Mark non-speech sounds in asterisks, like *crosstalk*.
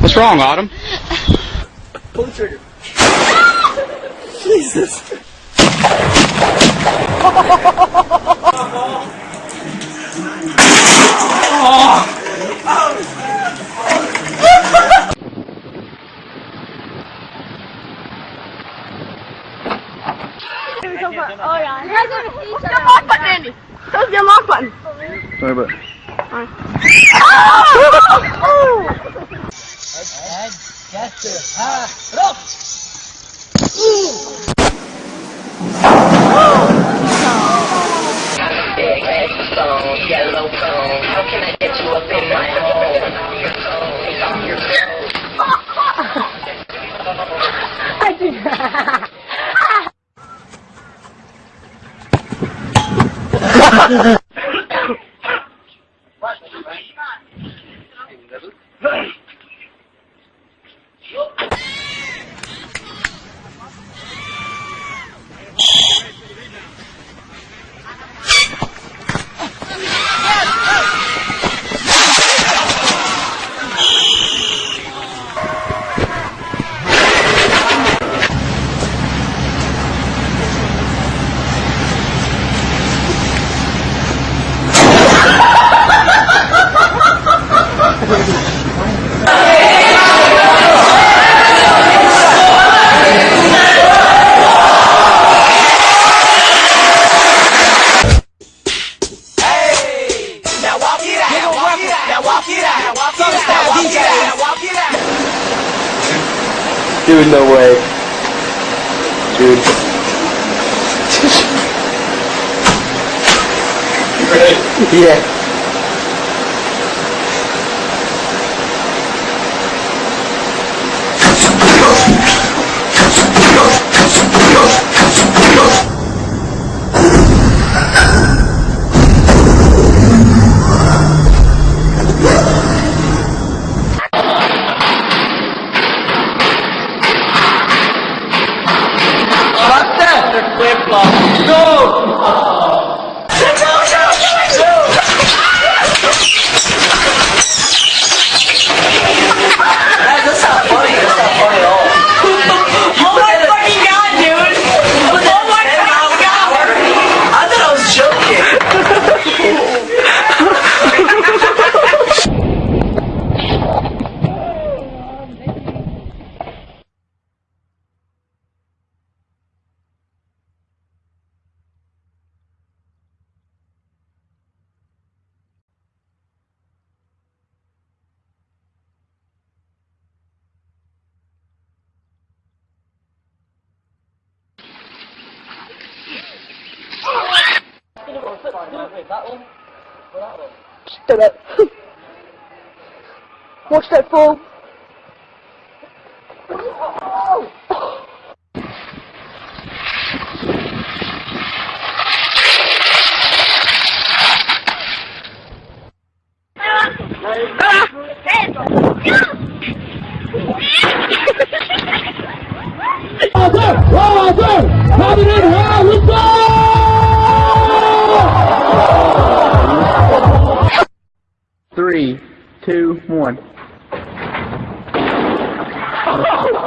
What's wrong, Autumn? Pull the trigger. *laughs* Jesus. *laughs* Oh yeah. Your lock button, Andy? Lock button? Sorry, but? Your phone is walk it out. Now walk it out. Now walk it out. Now walk it out. Walk it out. dude, no way. Dude. yeah. That's not funny. That's not funny at all. Oh my fucking god, dude! Oh my fucking god! I thought I was joking. Stop it. Watch that fall. three, two, one. *laughs*